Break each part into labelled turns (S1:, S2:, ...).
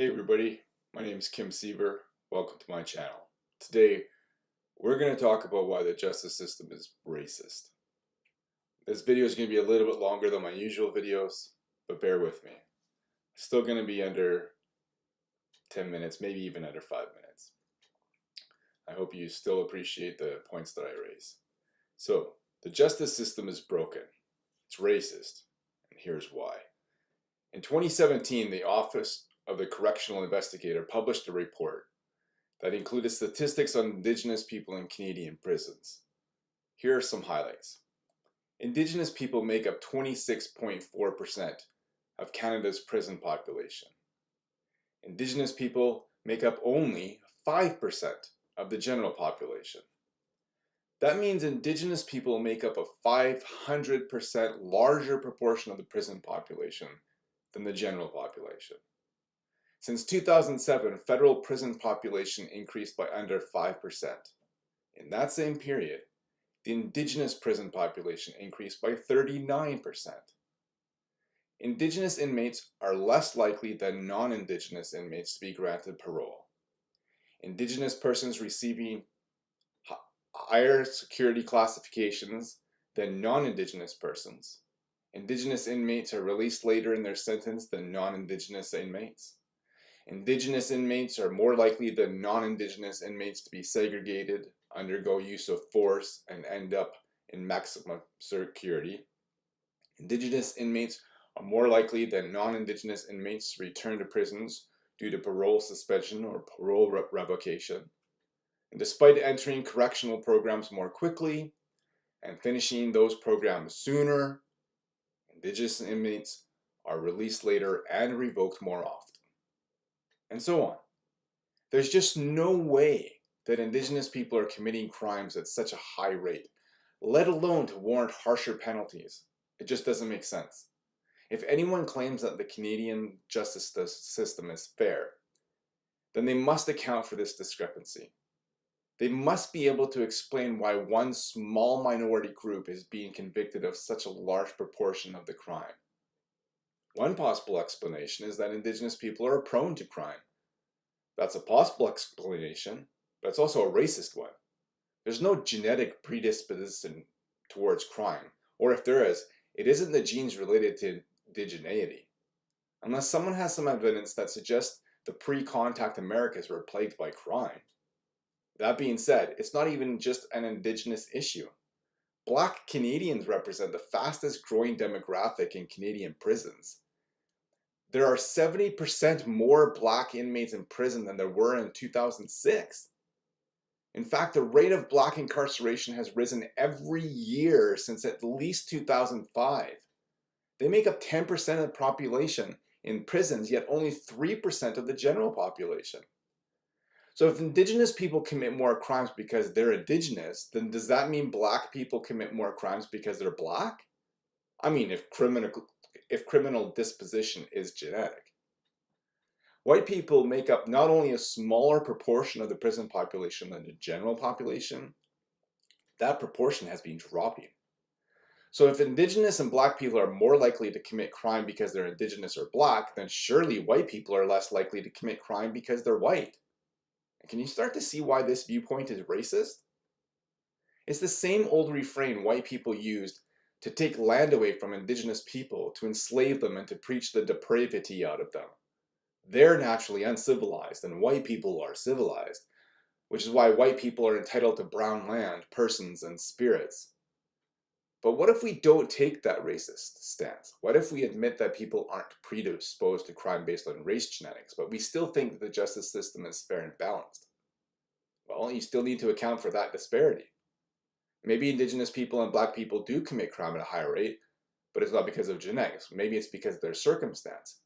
S1: Hey everybody, my name is Kim Seaver. Welcome to my channel. Today we're going to talk about why the justice system is racist. This video is going to be a little bit longer than my usual videos, but bear with me. It's Still going to be under 10 minutes, maybe even under 5 minutes. I hope you still appreciate the points that I raise. So, the justice system is broken. It's racist, and here's why. In 2017, the Office of the Correctional Investigator published a report that included statistics on Indigenous people in Canadian prisons. Here are some highlights. Indigenous people make up 26.4% of Canada's prison population. Indigenous people make up only 5% of the general population. That means Indigenous people make up a 500% larger proportion of the prison population than the general population. Since 2007, federal prison population increased by under 5%. In that same period, the indigenous prison population increased by 39%. Indigenous inmates are less likely than non-indigenous inmates to be granted parole. Indigenous persons receiving higher security classifications than non-indigenous persons. Indigenous inmates are released later in their sentence than non-indigenous inmates. Indigenous inmates are more likely than non-Indigenous inmates to be segregated, undergo use of force, and end up in maximum security. Indigenous inmates are more likely than non-Indigenous inmates to return to prisons due to parole suspension or parole re revocation. And despite entering correctional programs more quickly and finishing those programs sooner, Indigenous inmates are released later and revoked more often and so on. There's just no way that indigenous people are committing crimes at such a high rate, let alone to warrant harsher penalties. It just doesn't make sense. If anyone claims that the Canadian justice system is fair, then they must account for this discrepancy. They must be able to explain why one small minority group is being convicted of such a large proportion of the crime. One possible explanation is that indigenous people are prone to crime. That's a possible explanation, but it's also a racist one. There's no genetic predisposition towards crime, or if there is, it isn't the genes related to indigeneity. Unless someone has some evidence that suggests the pre-contact Americas were plagued by crime. That being said, it's not even just an indigenous issue. Black Canadians represent the fastest growing demographic in Canadian prisons. There are 70% more black inmates in prison than there were in 2006. In fact, the rate of black incarceration has risen every year since at least 2005. They make up 10% of the population in prisons, yet only 3% of the general population. So if indigenous people commit more crimes because they're indigenous, then does that mean black people commit more crimes because they're black? I mean, if criminal, if criminal disposition is genetic. White people make up not only a smaller proportion of the prison population than the general population, that proportion has been dropping. So if indigenous and black people are more likely to commit crime because they're indigenous or black, then surely white people are less likely to commit crime because they're white. Can you start to see why this viewpoint is racist? It's the same old refrain white people used to take land away from indigenous people, to enslave them and to preach the depravity out of them. They're naturally uncivilized and white people are civilized, which is why white people are entitled to brown land, persons, and spirits. But what if we don't take that racist stance? What if we admit that people aren't predisposed to crime based on race genetics, but we still think that the justice system is fair and balanced? Well, you still need to account for that disparity. Maybe indigenous people and black people do commit crime at a higher rate, but it's not because of genetics. Maybe it's because of their circumstance.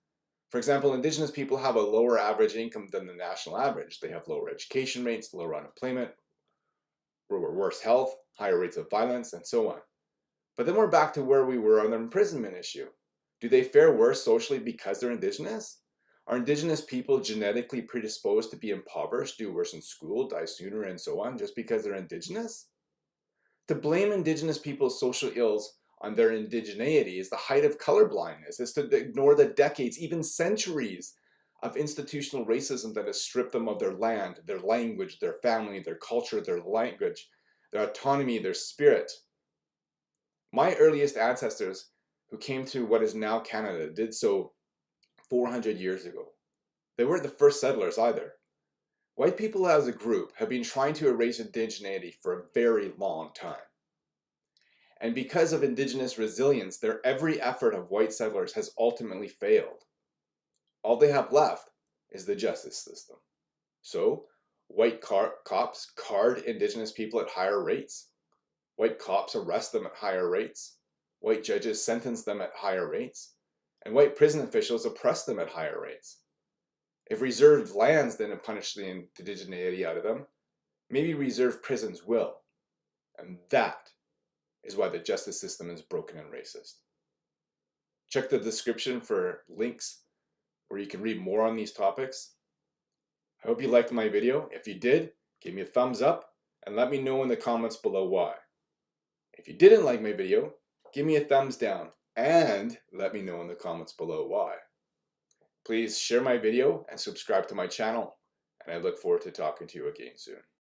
S1: For example, indigenous people have a lower average income than the national average. They have lower education rates, lower unemployment, worse health, higher rates of violence, and so on. But then we're back to where we were on the imprisonment issue. Do they fare worse socially because they're indigenous? Are indigenous people genetically predisposed to be impoverished, do worse in school, die sooner, and so on, just because they're indigenous? To blame indigenous people's social ills on their indigeneity is the height of color blindness, is to ignore the decades, even centuries, of institutional racism that has stripped them of their land, their language, their family, their culture, their language, their autonomy, their spirit. My earliest ancestors who came to what is now Canada did so 400 years ago. They weren't the first settlers either. White people as a group have been trying to erase indigeneity for a very long time. And because of indigenous resilience, their every effort of white settlers has ultimately failed. All they have left is the justice system. So, white cops card indigenous people at higher rates. White cops arrest them at higher rates. White judges sentence them at higher rates. And white prison officials oppress them at higher rates. If reserved lands didn't punish the indigeneity out of them, maybe reserved prisons will. And that is why the justice system is broken and racist. Check the description for links where you can read more on these topics. I hope you liked my video. If you did, give me a thumbs up and let me know in the comments below why. If you didn't like my video, give me a thumbs down and let me know in the comments below why. Please share my video and subscribe to my channel, and I look forward to talking to you again soon.